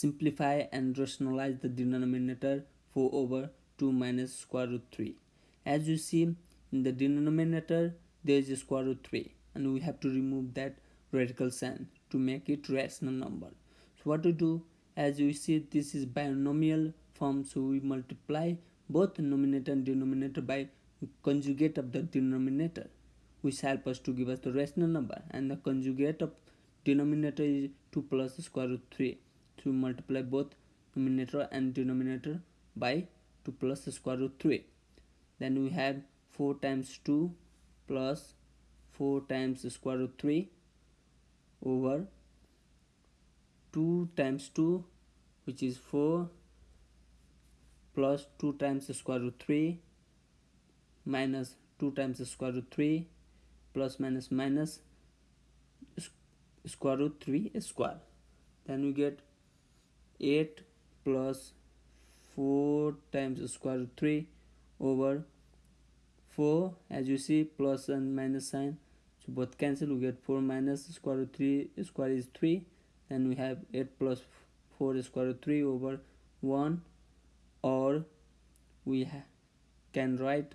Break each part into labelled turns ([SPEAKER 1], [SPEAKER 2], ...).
[SPEAKER 1] simplify and rationalize the denominator 4 over 2 minus square root 3 as you see in the denominator there is a square root 3 and we have to remove that radical sign to make it rational number. So what to do? As you see this is binomial form so we multiply both numerator and denominator by conjugate of the denominator which help us to give us the rational number. And the conjugate of denominator is 2 plus square root 3 to multiply both numerator and denominator by 2 plus square root 3 then we have 4 times 2 plus 4 times square root 3 over 2 times 2 which is 4 plus 2 times square root 3 minus 2 times square root 3 plus minus minus square root 3 square. Then we get 8 plus 4 times square root 3 over 4 as you see plus and minus sign. So both cancel we get 4 minus square root 3 square is 3 then we have 8 plus 4 square root 3 over 1 or we can write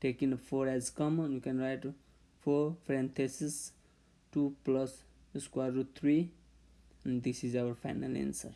[SPEAKER 1] taking 4 as common we can write 4 parenthesis 2 plus square root 3 and this is our final answer